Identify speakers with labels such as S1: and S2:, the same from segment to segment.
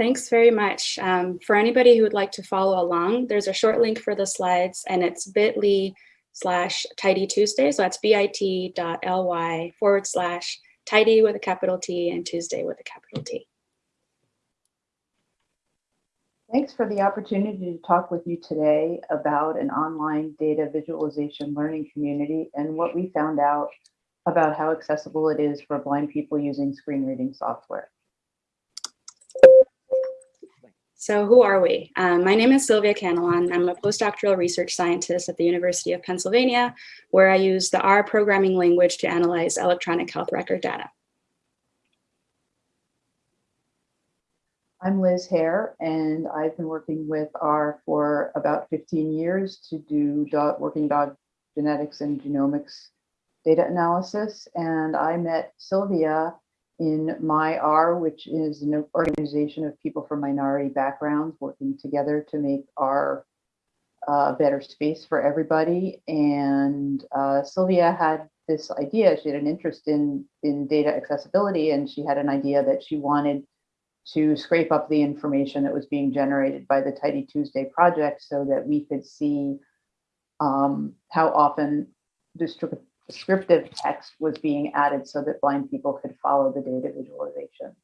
S1: Thanks very much. Um, for anybody who would like to follow along, there's a short link for the slides and it's bit.ly slash tidy Tuesday. So that's bit.ly forward slash tidy with a capital T and Tuesday with a capital T.
S2: Thanks for the opportunity to talk with you today about an online data visualization learning community and what we found out about how accessible it is for blind people using screen reading software.
S1: So who are we? Um, my name is Silvia Canelon. I'm a postdoctoral research scientist at the University of Pennsylvania, where I use the R programming language to analyze electronic health record data.
S2: I'm Liz Hare, and I've been working with R for about 15 years to do dog, working dog genetics and genomics data analysis. And I met Sylvia in MiR, which is an organization of people from minority backgrounds working together to make R a uh, better space for everybody. And uh, Silvia had this idea, she had an interest in, in data accessibility, and she had an idea that she wanted to scrape up the information that was being generated by the Tidy Tuesday project so that we could see um, how often descriptive text was being added so that blind people could follow the data visualizations.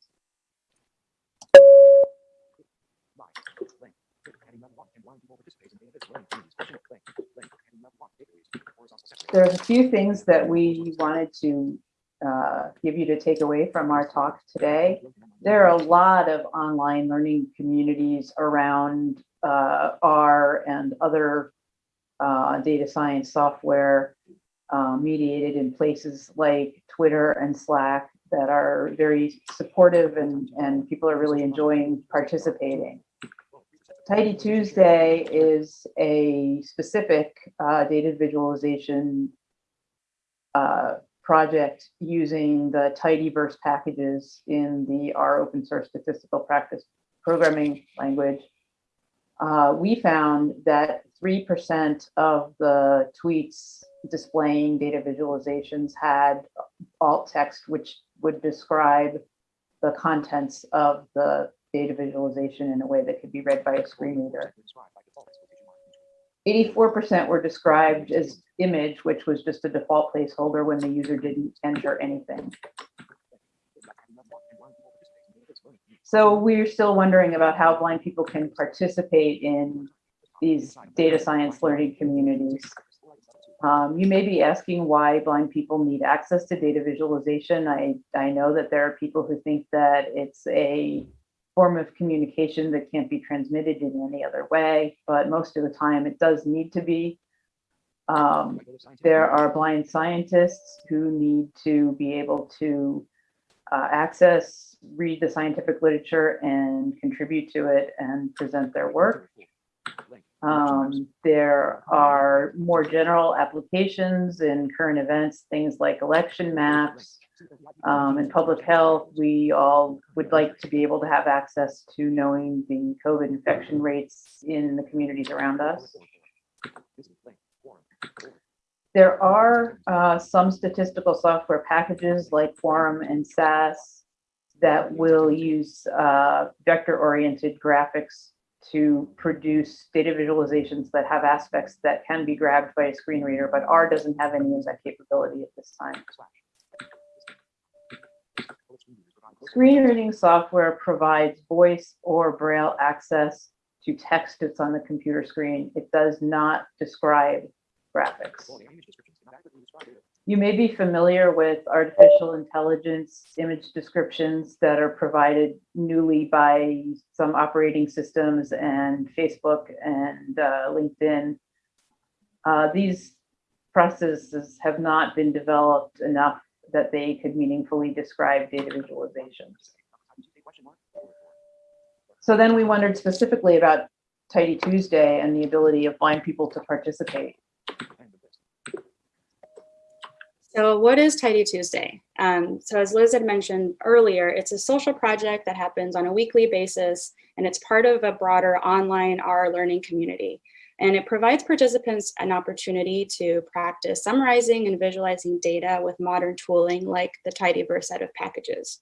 S2: There's a few things that we wanted to uh, give you to take away from our talk today. There are a lot of online learning communities around uh, R and other uh, data science software uh, mediated in places like Twitter and Slack that are very supportive and, and people are really enjoying participating. Tidy Tuesday is a specific uh, data visualization uh, project using the tidyverse packages in the R open source statistical practice programming language, uh, we found that 3% of the tweets displaying data visualizations had alt text, which would describe the contents of the data visualization in a way that could be read by a screen reader. 84% were described as image, which was just a default placeholder when the user didn't enter anything. So we're still wondering about how blind people can participate in these data science learning communities. Um, you may be asking why blind people need access to data visualization. I, I know that there are people who think that it's a form of communication that can't be transmitted in any other way, but most of the time it does need to be. Um, there are blind scientists who need to be able to uh, access, read the scientific literature and contribute to it and present their work. Um, there are more general applications in current events, things like election maps, um, in public health, we all would like to be able to have access to knowing the COVID infection rates in the communities around us. There are uh, some statistical software packages like Quorum and SAS that will use uh, vector-oriented graphics to produce data visualizations that have aspects that can be grabbed by a screen reader, but R doesn't have any of that capability at this time. Screen reading software provides voice or braille access to text that's on the computer screen. It does not describe graphics. You may be familiar with artificial intelligence image descriptions that are provided newly by some operating systems and Facebook and uh, LinkedIn. Uh, these processes have not been developed enough that they could meaningfully describe data visualizations. So then we wondered specifically about Tidy Tuesday and the ability of blind people to participate.
S1: So what is Tidy Tuesday? Um, so as Liz had mentioned earlier, it's a social project that happens on a weekly basis, and it's part of a broader online R learning community and it provides participants an opportunity to practice summarizing and visualizing data with modern tooling like the tidyverse set of packages.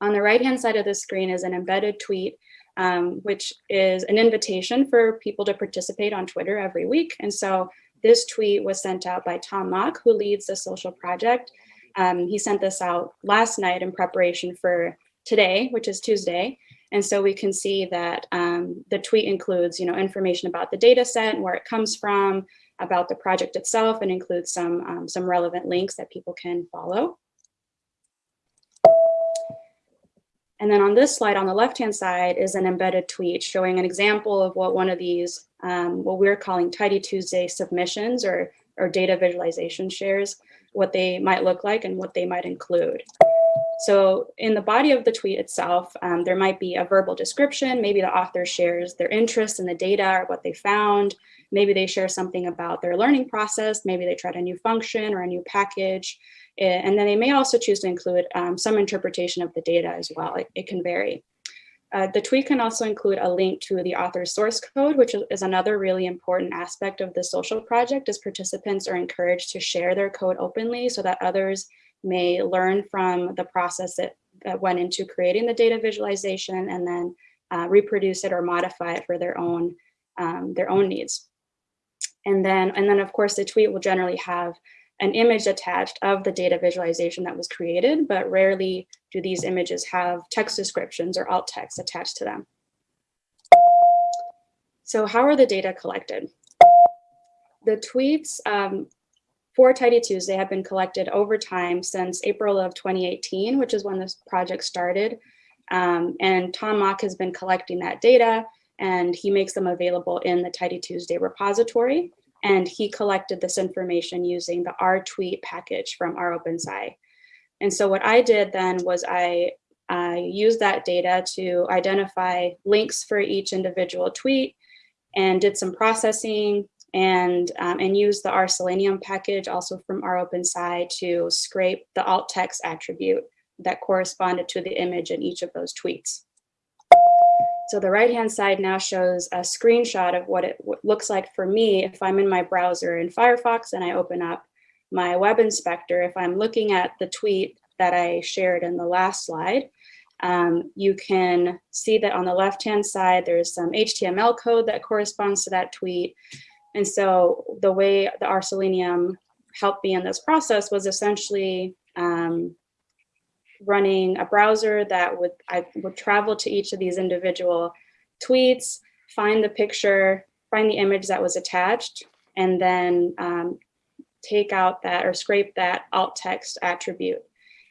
S1: On the right-hand side of the screen is an embedded tweet, um, which is an invitation for people to participate on Twitter every week. And so this tweet was sent out by Tom Mock, who leads the social project. Um, he sent this out last night in preparation for today, which is Tuesday. And so we can see that um, the tweet includes, you know, information about the data set and where it comes from, about the project itself, and includes some, um, some relevant links that people can follow. And then on this slide on the left-hand side is an embedded tweet showing an example of what one of these, um, what we're calling Tidy Tuesday submissions or, or data visualization shares, what they might look like and what they might include. So in the body of the tweet itself, um, there might be a verbal description. Maybe the author shares their interest in the data or what they found. Maybe they share something about their learning process. Maybe they tried a new function or a new package. And then they may also choose to include um, some interpretation of the data as well. It, it can vary. Uh, the tweet can also include a link to the author's source code, which is another really important aspect of the social project as participants are encouraged to share their code openly so that others may learn from the process that, that went into creating the data visualization and then uh, reproduce it or modify it for their own, um, their own needs. And then, and then of course the tweet will generally have an image attached of the data visualization that was created, but rarely do these images have text descriptions or alt text attached to them. So how are the data collected? The tweets um, for Tidy Tuesday have been collected over time since April of 2018, which is when this project started. Um, and Tom Mock has been collecting that data and he makes them available in the Tidy Tuesday repository. And he collected this information using the rtweet package from rOpenSci. And so what I did then was I I used that data to identify links for each individual tweet and did some processing and, um, and use the RSelenium package also from rOpenSci to scrape the alt text attribute that corresponded to the image in each of those tweets. So the right hand side now shows a screenshot of what it looks like for me if I'm in my browser in Firefox and I open up my web inspector. If I'm looking at the tweet that I shared in the last slide, um, you can see that on the left hand side, there's some HTML code that corresponds to that tweet. And so the way the RSelenium helped me in this process was essentially um, running a browser that would I would travel to each of these individual tweets, find the picture, find the image that was attached, and then um, take out that or scrape that alt text attribute.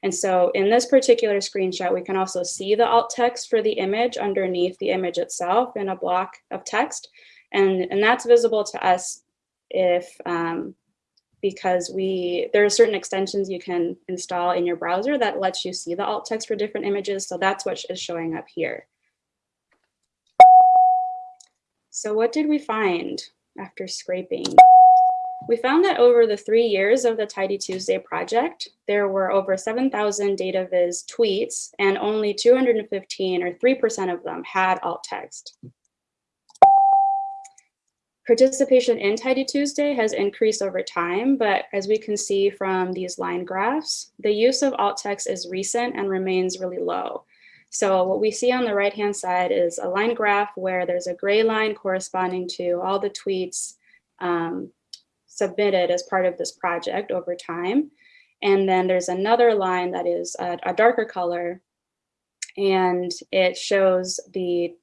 S1: And so in this particular screenshot, we can also see the alt text for the image underneath the image itself in a block of text. And, and that's visible to us if, um, because we, there are certain extensions you can install in your browser that lets you see the alt text for different images. So that's what is showing up here. So what did we find after scraping? We found that over the three years of the Tidy Tuesday project, there were over 7,000 DataViz tweets and only 215 or 3% of them had alt text. Participation in Tidy Tuesday has increased over time, but as we can see from these line graphs, the use of alt text is recent and remains really low. So what we see on the right-hand side is a line graph where there's a gray line corresponding to all the tweets um, submitted as part of this project over time. And then there's another line that is a, a darker color and it shows the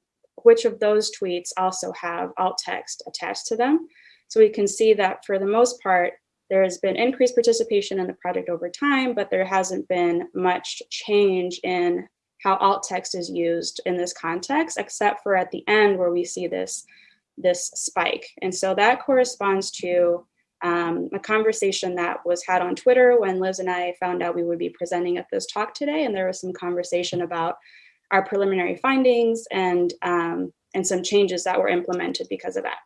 S1: which of those tweets also have alt text attached to them. So we can see that for the most part, there has been increased participation in the project over time, but there hasn't been much change in how alt text is used in this context, except for at the end where we see this, this spike. And so that corresponds to um, a conversation that was had on Twitter when Liz and I found out we would be presenting at this talk today. And there was some conversation about our preliminary findings and, um, and some changes that were implemented because of that.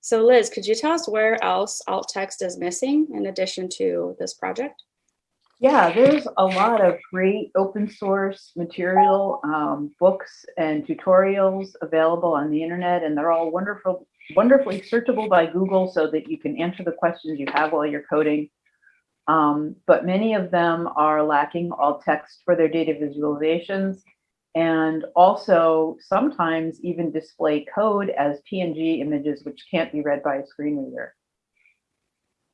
S1: So Liz, could you tell us where else alt text is missing in addition to this project?
S2: Yeah, there's a lot of great open source material, um, books and tutorials available on the internet, and they're all wonderful, wonderfully searchable by Google so that you can answer the questions you have while you're coding. Um, but many of them are lacking alt text for their data visualizations and also sometimes even display code as PNG images which can't be read by a screen reader.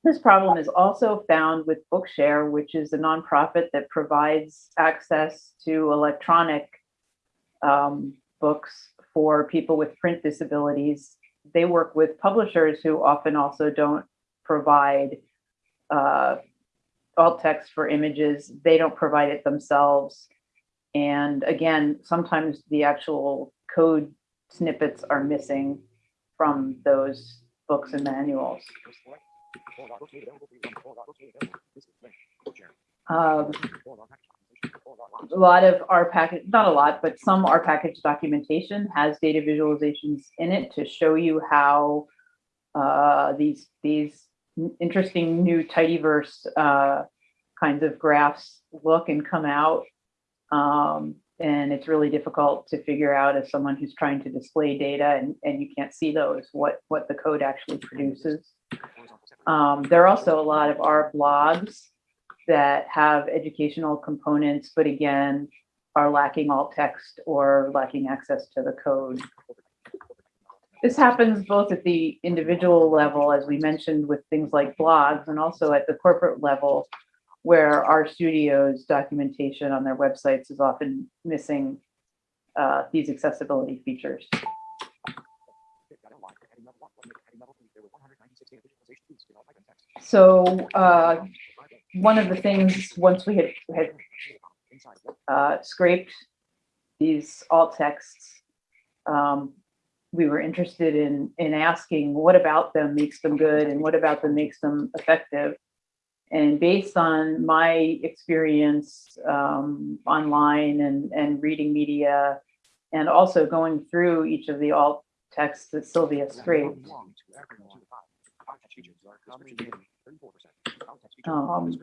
S2: This problem is also found with Bookshare, which is a nonprofit that provides access to electronic um, books for people with print disabilities. They work with publishers who often also don't provide uh, alt text for images. They don't provide it themselves. And again, sometimes the actual code snippets are missing from those books and manuals. Um, a lot of R package, not a lot, but some R package documentation has data visualizations in it to show you how uh, these these interesting new tidyverse uh, kinds of graphs look and come out. Um, and it's really difficult to figure out as someone who's trying to display data and, and you can't see those, what, what the code actually produces. Um, there are also a lot of R blogs that have educational components, but again, are lacking alt text or lacking access to the code. This happens both at the individual level, as we mentioned with things like blogs, and also at the corporate level, where RStudio's documentation on their websites is often missing uh, these accessibility features. So uh, one of the things, once we had, had uh, scraped these alt texts, um, we were interested in, in asking what about them makes them good and what about them makes them effective. And based on my experience um, online and, and reading media, and also going through each of the alt texts that Silvia scraped, um,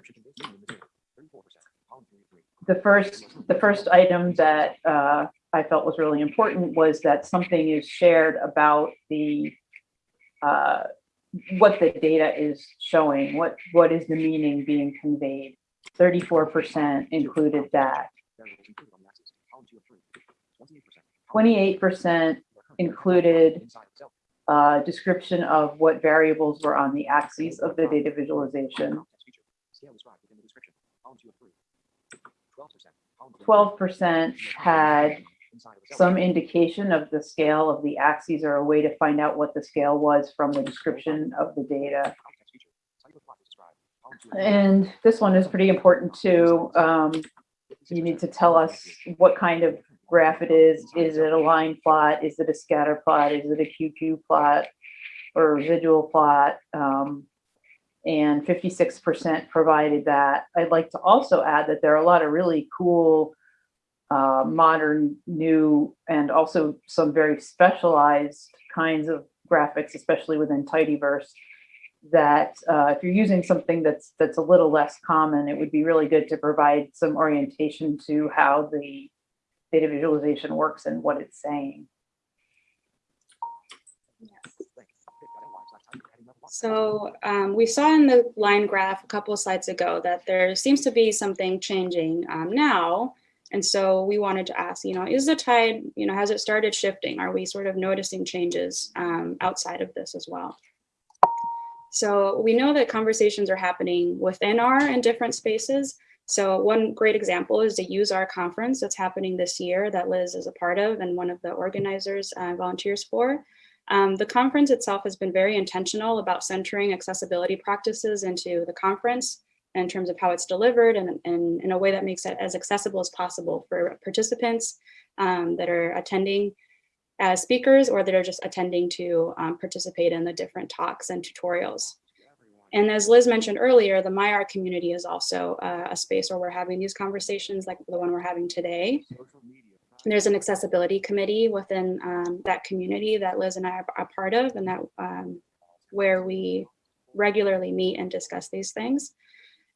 S2: the first the first item that uh, I felt was really important was that something is shared about the uh, what the data is showing, what what is the meaning being conveyed. 34% included that. 28% included uh, description of what variables were on the axes of the data visualization. 12% had some indication of the scale of the axes or a way to find out what the scale was from the description of the data. And this one is pretty important too. Um, you need to tell us what kind of graph it is. Is it a line plot? Is it a scatter plot? Is it a QQ plot or a residual plot? Um, and 56% provided that. I'd like to also add that there are a lot of really cool, uh, modern, new, and also some very specialized kinds of graphics, especially within Tidyverse, that uh, if you're using something that's that's a little less common, it would be really good to provide some orientation to how the data visualization works and what it's saying.
S1: So um, we saw in the line graph a couple of slides ago that there seems to be something changing um, now. And so we wanted to ask, you know, is the tide, you know, has it started shifting? Are we sort of noticing changes um, outside of this as well? So we know that conversations are happening within R and different spaces. So one great example is the useR conference that's happening this year that Liz is a part of and one of the organizers uh, volunteers for. Um, the conference itself has been very intentional about centering accessibility practices into the conference in terms of how it's delivered and, and in a way that makes it as accessible as possible for participants um, that are attending as speakers or that are just attending to um, participate in the different talks and tutorials. And as Liz mentioned earlier, the MiR community is also uh, a space where we're having these conversations like the one we're having today. There's an accessibility committee within um, that community that Liz and I are, are part of and that um, where we regularly meet and discuss these things.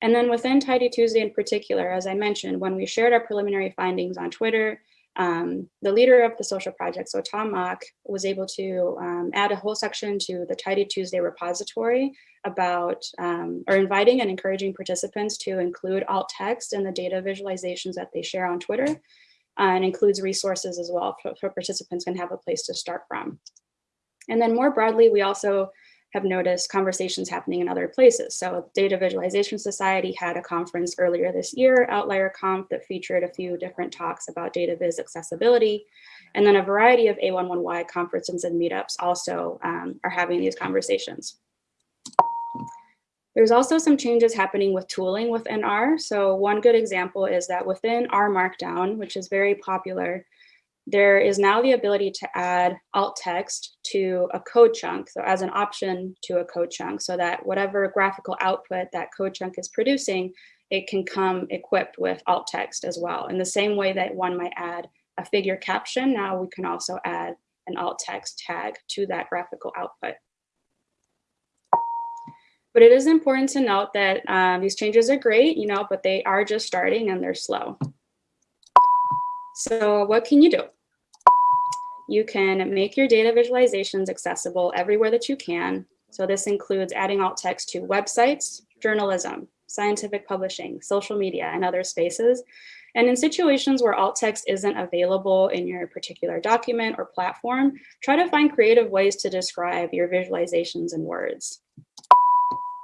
S1: And then within Tidy Tuesday in particular, as I mentioned, when we shared our preliminary findings on Twitter, um, the leader of the social project, so Tom Mock, was able to um, add a whole section to the Tidy Tuesday repository about, um, or inviting and encouraging participants to include alt text in the data visualizations that they share on Twitter, uh, and includes resources as well for, for participants can have a place to start from. And then more broadly, we also have noticed conversations happening in other places. So Data Visualization Society had a conference earlier this year, Outlier Conf, that featured a few different talks about data viz accessibility. And then a variety of A11Y conferences and meetups also um, are having these conversations. There's also some changes happening with tooling within R. So one good example is that within R Markdown, which is very popular, there is now the ability to add alt text to a code chunk, so as an option to a code chunk, so that whatever graphical output that code chunk is producing, it can come equipped with alt text as well. In the same way that one might add a figure caption, now we can also add an alt text tag to that graphical output. But it is important to note that um, these changes are great, you know, but they are just starting and they're slow. So what can you do? You can make your data visualizations accessible everywhere that you can. So this includes adding alt text to websites, journalism, scientific publishing, social media, and other spaces. And in situations where alt text isn't available in your particular document or platform, try to find creative ways to describe your visualizations in words.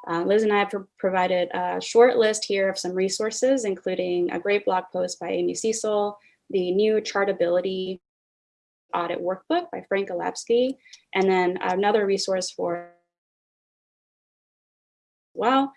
S1: Uh, Liz and I have pro provided a short list here of some resources, including a great blog post by Amy Cesal, the new Chartability Audit Workbook by Frank Elavsky, and then another resource for well,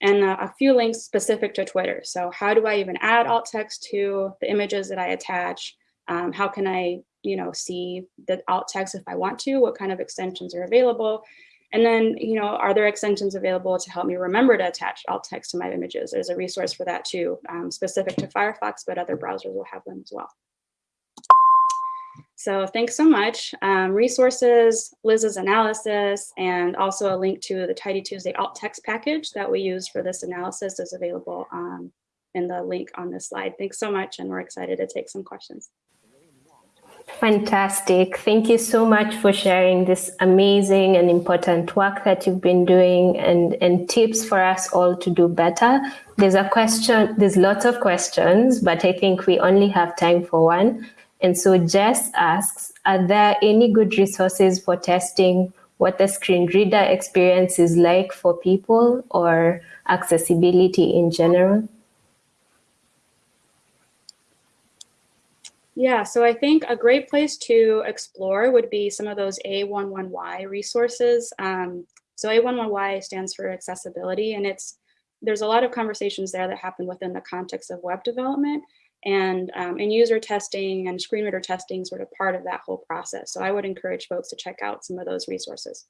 S1: and a, a few links specific to Twitter. So how do I even add alt text to the images that I attach? Um, how can I, you know, see the alt text if I want to? What kind of extensions are available? And then, you know, are there extensions available to help me remember to attach alt text to my images? There's a resource for that too, um, specific to Firefox, but other browsers will have them as well. So thanks so much. Um, resources, Liz's analysis, and also a link to the Tidy Tuesday alt text package that we use for this analysis is available um, in the link on this slide. Thanks so much, and we're excited to take some questions.
S3: Fantastic. Thank you so much for sharing this amazing and important work that you've been doing and, and tips for us all to do better. There's a question, there's lots of questions, but I think we only have time for one. And so Jess asks, are there any good resources for testing what the screen reader experience is like for people or accessibility in general?
S1: Yeah, so I think a great place to explore would be some of those A11Y resources. Um, so A11Y stands for accessibility, and it's there's a lot of conversations there that happen within the context of web development and, um, and user testing and screen reader testing sort of part of that whole process. So I would encourage folks to check out some of those resources.